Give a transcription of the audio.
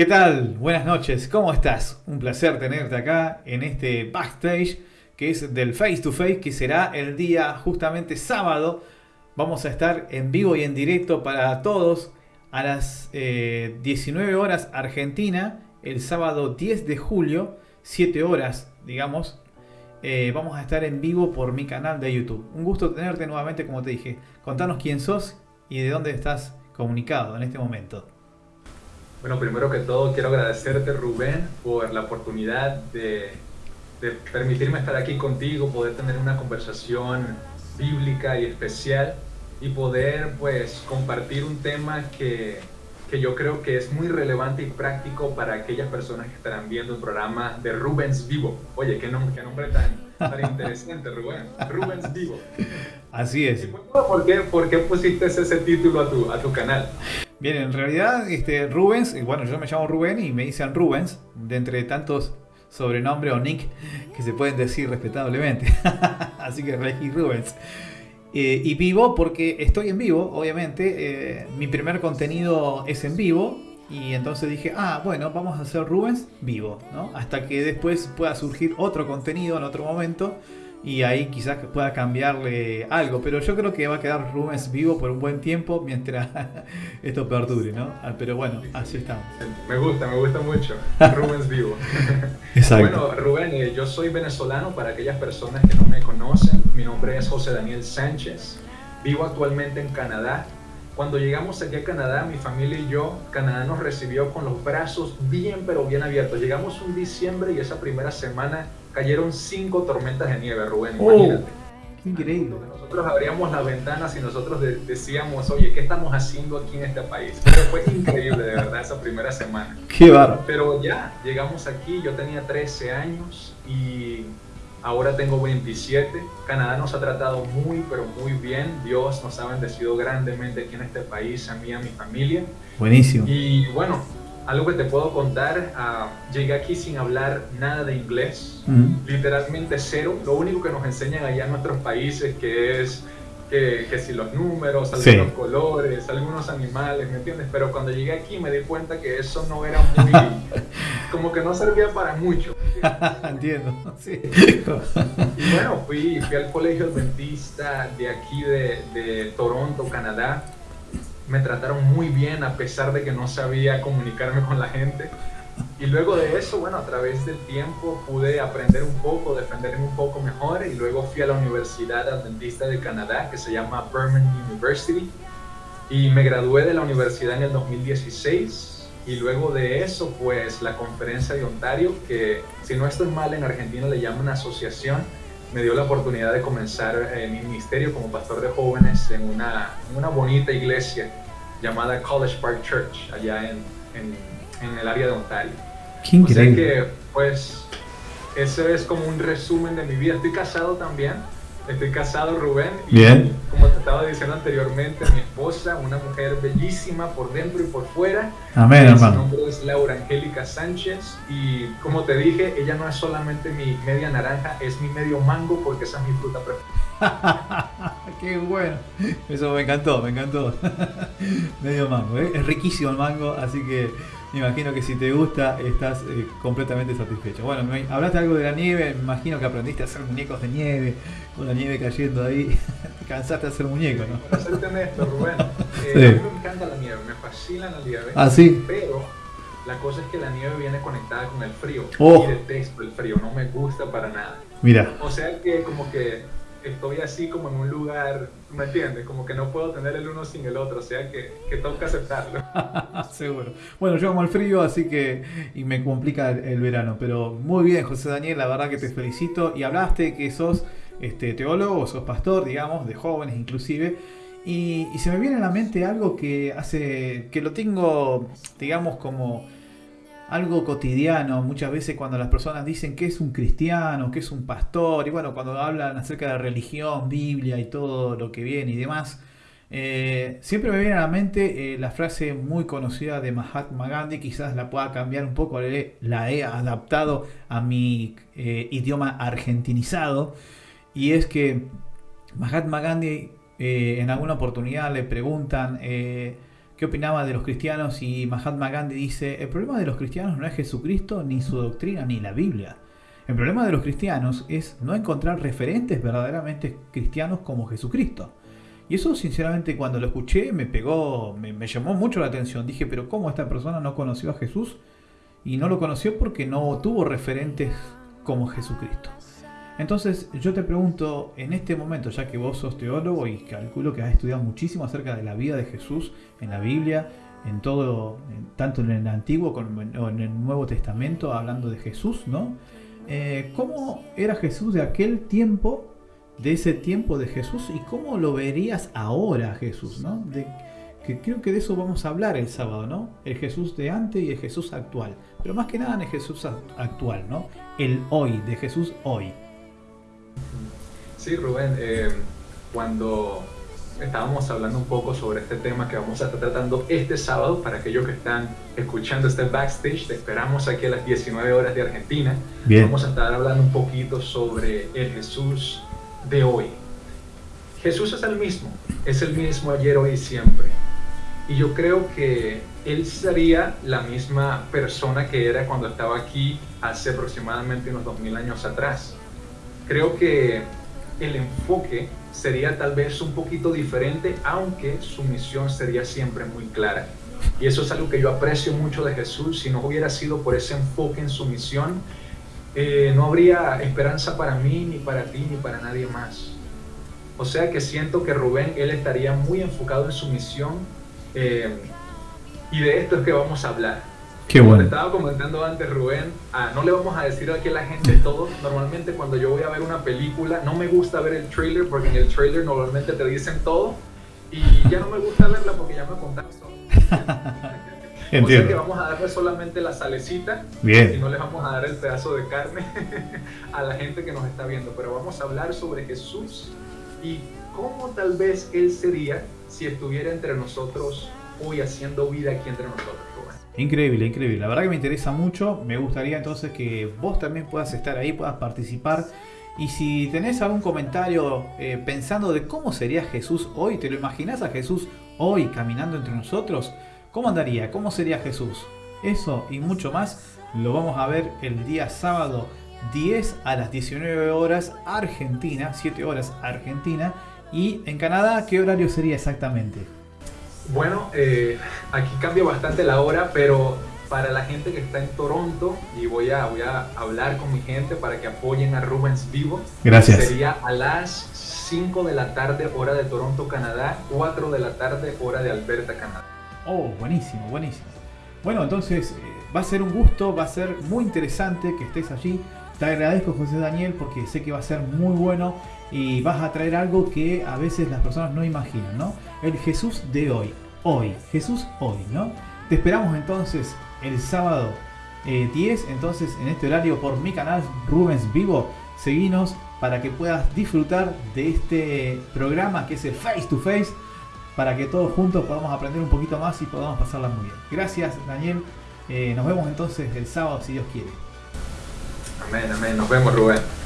¿Qué tal? Buenas noches, ¿cómo estás? Un placer tenerte acá en este backstage que es del Face to Face, que será el día justamente sábado. Vamos a estar en vivo y en directo para todos a las 19 eh, horas Argentina, el sábado 10 de julio, 7 horas, digamos. Eh, vamos a estar en vivo por mi canal de YouTube. Un gusto tenerte nuevamente, como te dije. Contanos quién sos y de dónde estás comunicado en este momento. Bueno, primero que todo quiero agradecerte Rubén por la oportunidad de, permitirme estar aquí contigo, poder tener una conversación bíblica y especial y poder pues compartir un tema que, que yo creo que es muy relevante y práctico para aquellas personas que estarán viendo el programa de Rubens Vivo. Oye, qué nombre, qué nombre tan, tan interesante, Rubén. Rubens Vivo. Así es. ¿Por qué, por qué pusiste ese título a tu, a tu canal? Bien, en realidad, este, Rubens, bueno, yo me llamo Rubén y me dicen Rubens, de entre tantos sobrenombres o nick que se pueden decir respetablemente. Así que elegí Rubens. Eh, y vivo porque estoy en vivo, obviamente. Eh, mi primer contenido es en vivo. Y entonces dije, ah, bueno, vamos a hacer Rubens vivo, ¿no? Hasta que después pueda surgir otro contenido en otro momento y ahí quizás pueda cambiarle algo, pero yo creo que va a quedar Rubens vivo por un buen tiempo mientras esto perdure, ¿no? Ah, pero bueno, así estamos. Me gusta, me gusta mucho, Rubens vivo. Exacto. Bueno, Rubén, eh, yo soy venezolano para aquellas personas que no me conocen, mi nombre es José Daniel Sánchez, vivo actualmente en Canadá. Cuando llegamos aquí a Canadá, mi familia y yo, Canadá nos recibió con los brazos bien pero bien abiertos. Llegamos un diciembre y esa primera semana cayeron cinco tormentas de nieve, Rubén, oh, imagínate. increíble. Nosotros abríamos las ventanas y nosotros decíamos, oye, ¿qué estamos haciendo aquí en este país? Pero fue increíble, de verdad, esa primera semana. Qué barro. Pero ya, llegamos aquí, yo tenía 13 años y ahora tengo 27. Canadá nos ha tratado muy, pero muy bien. Dios nos ha bendecido grandemente aquí en este país, a mí y a mi familia. Buenísimo. Y bueno, algo que te puedo contar, uh, llegué aquí sin hablar nada de inglés, literalmente cero. Lo único que nos enseñan allá en nuestros países que es que, que si los números, algunos colores, algunos animales, ¿me entiendes? Pero cuando llegué aquí me di cuenta que eso no era muy... como que no servía para mucho. Entiendo, sí. y bueno, fui, fui al colegio adventista de aquí de, de Toronto, Canadá me trataron muy bien a pesar de que no sabía comunicarme con la gente. Y luego de eso, bueno, a través del tiempo pude aprender un poco, defenderme un poco mejor y luego fui a la Universidad Adventista de Canadá que se llama Burman University y me gradué de la universidad en el 2016 y luego de eso pues la conferencia de Ontario que si no estoy mal en Argentina le llaman asociación me dio la oportunidad de comenzar eh, mi ministerio como pastor de jóvenes en una, una bonita iglesia llamada College Park Church, allá en, en, el área de Ontario. Qué increíble. que, pues, ese es como un resumen de mi vida. Estoy casado también. Estoy casado, Rubén. Y Bien. como estaba diciendo anteriormente, mi esposa, una mujer bellísima por dentro y por fuera. Amén, hermano. Su nombre es Laura Angélica Sánchez. Y como te dije, ella no es solamente mi media naranja, es mi medio mango porque esa es mi fruta preferida. Qué bueno. Eso me encantó, me encantó. medio mango, ¿eh? Es riquísimo el mango, así que me imagino que si te gusta estás eh, completamente satisfecho. Bueno, me, hablaste algo de la nieve, me imagino que aprendiste a hacer muñecos de nieve, con la nieve cayendo ahí. cansaste de hacer muñecos, ¿no? Para serte honesto, Rubén, eh, a mí me encanta la nieve, me fascina la nieve. Ah, sí. Pero la cosa es que la nieve viene conectada con el frío. Oh. Y detesto el frío, no me gusta para nada. Mira. O sea que como que estoy así como en un lugar, ¿me entiendes? Como que no puedo tener el uno sin el otro, o sea que, que que aceptarlo. Seguro. Bueno, yo amo el frío, así que y me complica el, verano, pero muy bien, José Daniel, la verdad que te felicito. Y hablaste que sos este, teólogo, sos pastor, digamos, de jóvenes inclusive. Y, se me viene a la mente algo que hace, que lo tengo, digamos, como algo cotidiano, muchas veces cuando las personas dicen que es un cristiano, que es un pastor, y bueno, cuando hablan acerca de religión, Biblia y todo lo que viene y demás, eh, siempre me viene a la mente eh, la frase muy conocida de Mahatma Gandhi, quizás la pueda cambiar un poco, la he adaptado a mi eh, idioma argentinizado, y es que Mahatma Gandhi en alguna oportunidad le preguntan, qué opinaba de los cristianos y Mahatma Gandhi dice, el problema de los cristianos no es Jesucristo, ni su doctrina, ni la Biblia. El problema de los cristianos es no encontrar referentes verdaderamente cristianos como Jesucristo. Y eso sinceramente cuando lo escuché me pegó, me, me, llamó mucho la atención. Dije, pero ¿cómo esta persona no conoció a Jesús? Y no lo conoció porque no tuvo referentes como Jesucristo. Entonces yo te pregunto, en este momento, ya que vos sos teólogo y calculo que has estudiado muchísimo acerca de la vida de Jesús en la Biblia, en todo, tanto en el Antiguo como en el Nuevo Testamento, hablando de Jesús, ¿no? Eh, ¿Cómo era Jesús de aquel tiempo, de ese tiempo de Jesús, y cómo lo verías ahora Jesús, ¿no? Que creo que de eso vamos a hablar el sábado, ¿no? El Jesús de antes y el Jesús actual. Pero más que nada en el Jesús actual, ¿no? El hoy, de Jesús hoy. Sí, Rubén, eh, cuando estábamos hablando un poco sobre este tema que vamos a estar tratando este sábado, para aquellos que están escuchando este backstage, te esperamos aquí a las 19 horas de Argentina. Vamos a estar hablando un poquito sobre el Jesús de hoy. Jesús es el mismo, es el mismo ayer, hoy y siempre. Y yo creo que él sería la misma persona que era cuando estaba aquí hace aproximadamente unos 2000 años atrás. Creo que el enfoque sería tal vez un poquito diferente, aunque su misión sería siempre muy clara. Y eso es algo que yo aprecio mucho de Jesús. Si no hubiera sido por ese enfoque en su misión, eh, no habría esperanza para mí, ni para ti, ni para nadie más. O sea que siento que Rubén, él estaría muy enfocado en su misión. Eh, y de esto es que vamos a hablar. Qué bueno. Como te estaba comentando antes, Rubén, ah, no le vamos a decir aquí a la gente todo. Normalmente cuando yo voy a ver una película, no me gusta ver el trailer porque en el trailer normalmente te dicen todo. Y ya no me gusta verla porque ya me contaron todo. Entiendo. O sea que vamos a darle solamente la salecita Bien. y no les vamos a dar el pedazo de carne a la gente que nos está viendo. Pero vamos a hablar sobre Jesús y cómo tal vez Él sería si estuviera entre nosotros hoy haciendo vida aquí entre nosotros. Increíble, increíble. La verdad que me interesa mucho. Me gustaría entonces que vos también puedas estar ahí, puedas participar. Y si tenés algún comentario eh, pensando de cómo sería Jesús hoy, ¿te lo imaginas a Jesús hoy caminando entre nosotros? ¿Cómo andaría? ¿Cómo sería Jesús? Eso y mucho más lo vamos a ver el día sábado 10 a las 19 horas Argentina, 7 horas Argentina. Y en Canadá, ¿qué horario sería exactamente? Bueno, eh, aquí cambia bastante la hora, pero para la gente que está en Toronto, y voy a, voy a hablar con mi gente para que apoyen a Rubens Vivo. Gracias. Sería a las 5 de la tarde, hora de Toronto, Canadá, 4 de la tarde, hora de Alberta, Canadá. Oh, buenísimo, buenísimo. Bueno, entonces eh, va a ser un gusto, va a ser muy interesante que estés allí. Te agradezco, José Daniel, porque sé que va a ser muy bueno y vas a traer algo que a veces las personas no imaginan, ¿no? El Jesús de hoy, hoy, Jesús hoy, ¿no? Te esperamos entonces el sábado 10, entonces en este horario por mi canal Rubens Vivo, seguinos para que puedas disfrutar de este programa que es el Face to Face, para que todos juntos podamos aprender un poquito más y podamos pasarla muy bien. Gracias Daniel, eh, nos vemos entonces el sábado si Dios quiere. Amén, amén, nos vemos Rubén.